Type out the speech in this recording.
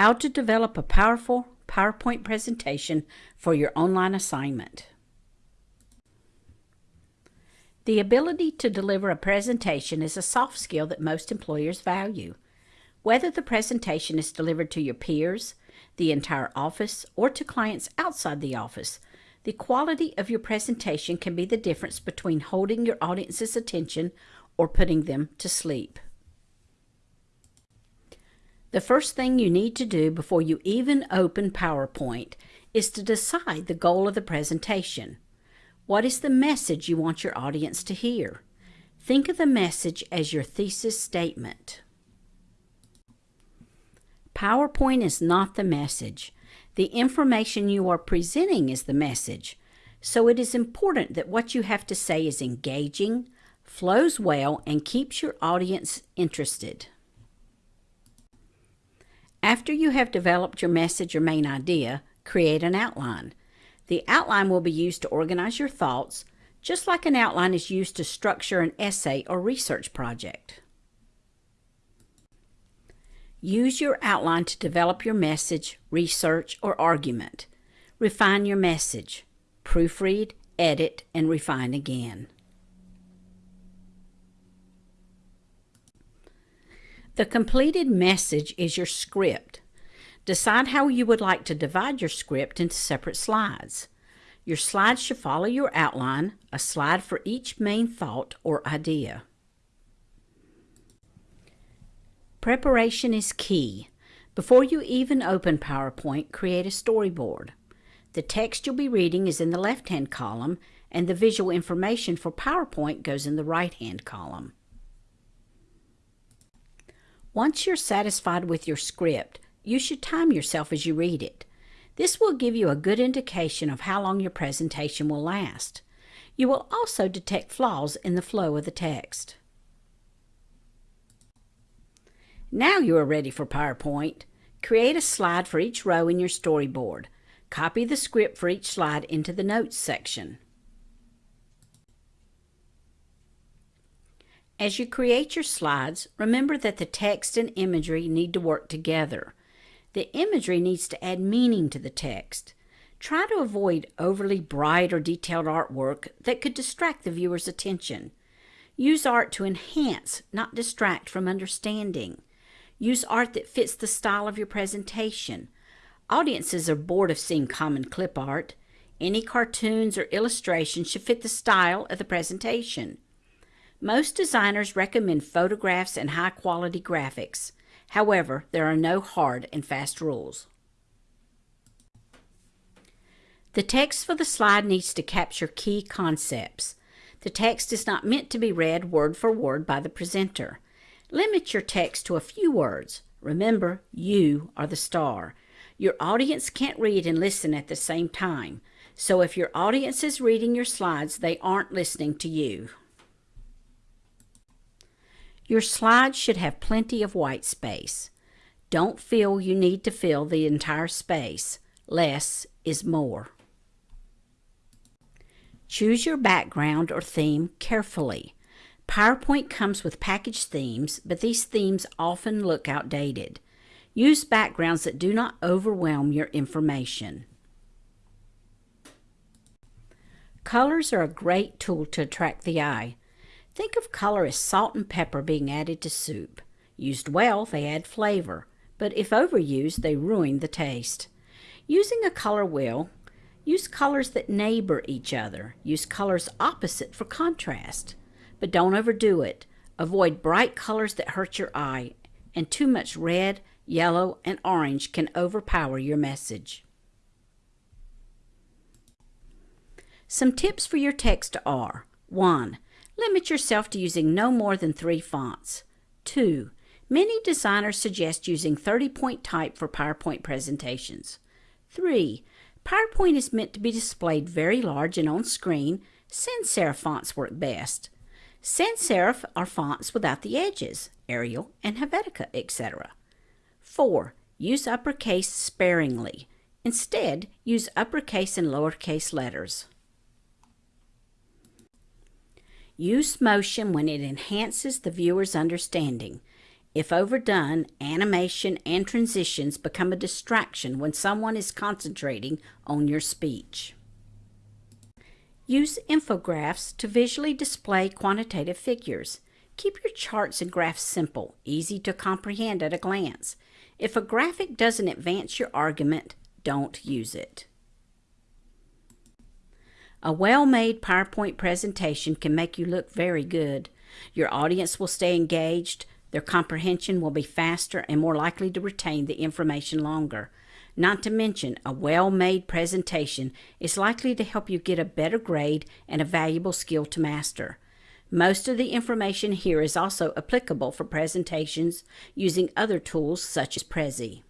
How to develop a powerful PowerPoint presentation for your online assignment. The ability to deliver a presentation is a soft skill that most employers value. Whether the presentation is delivered to your peers, the entire office, or to clients outside the office, the quality of your presentation can be the difference between holding your audience's attention or putting them to sleep. The first thing you need to do before you even open PowerPoint is to decide the goal of the presentation. What is the message you want your audience to hear? Think of the message as your thesis statement. PowerPoint is not the message. The information you are presenting is the message. So it is important that what you have to say is engaging, flows well, and keeps your audience interested. After you have developed your message or main idea, create an outline. The outline will be used to organize your thoughts, just like an outline is used to structure an essay or research project. Use your outline to develop your message, research, or argument. Refine your message. Proofread, edit, and refine again. The completed message is your script. Decide how you would like to divide your script into separate slides. Your slides should follow your outline, a slide for each main thought or idea. Preparation is key. Before you even open PowerPoint, create a storyboard. The text you'll be reading is in the left-hand column, and the visual information for PowerPoint goes in the right-hand column. Once you're satisfied with your script, you should time yourself as you read it. This will give you a good indication of how long your presentation will last. You will also detect flaws in the flow of the text. Now you are ready for PowerPoint. Create a slide for each row in your storyboard. Copy the script for each slide into the Notes section. As you create your slides, remember that the text and imagery need to work together. The imagery needs to add meaning to the text. Try to avoid overly bright or detailed artwork that could distract the viewer's attention. Use art to enhance, not distract from understanding. Use art that fits the style of your presentation. Audiences are bored of seeing common clip art. Any cartoons or illustrations should fit the style of the presentation. Most designers recommend photographs and high-quality graphics. However, there are no hard and fast rules. The text for the slide needs to capture key concepts. The text is not meant to be read word for word by the presenter. Limit your text to a few words. Remember, you are the star. Your audience can't read and listen at the same time. So if your audience is reading your slides, they aren't listening to you. Your slides should have plenty of white space. Don't feel you need to fill the entire space. Less is more. Choose your background or theme carefully. PowerPoint comes with packaged themes, but these themes often look outdated. Use backgrounds that do not overwhelm your information. Colors are a great tool to attract the eye. Think of color as salt and pepper being added to soup. Used well, they add flavor, but if overused, they ruin the taste. Using a color wheel, use colors that neighbor each other. Use colors opposite for contrast. But don't overdo it. Avoid bright colors that hurt your eye, and too much red, yellow, and orange can overpower your message. Some tips for your text are 1. Limit yourself to using no more than three fonts. 2. Many designers suggest using 30-point type for PowerPoint presentations. 3. PowerPoint is meant to be displayed very large and on screen. Sans serif fonts work best. Sans serif are fonts without the edges, Arial and Helvetica, etc. 4. Use uppercase sparingly. Instead, use uppercase and lowercase letters. Use motion when it enhances the viewer's understanding. If overdone, animation and transitions become a distraction when someone is concentrating on your speech. Use infographics to visually display quantitative figures. Keep your charts and graphs simple, easy to comprehend at a glance. If a graphic doesn't advance your argument, don't use it. A well-made PowerPoint presentation can make you look very good. Your audience will stay engaged, their comprehension will be faster and more likely to retain the information longer. Not to mention, a well-made presentation is likely to help you get a better grade and a valuable skill to master. Most of the information here is also applicable for presentations using other tools such as Prezi.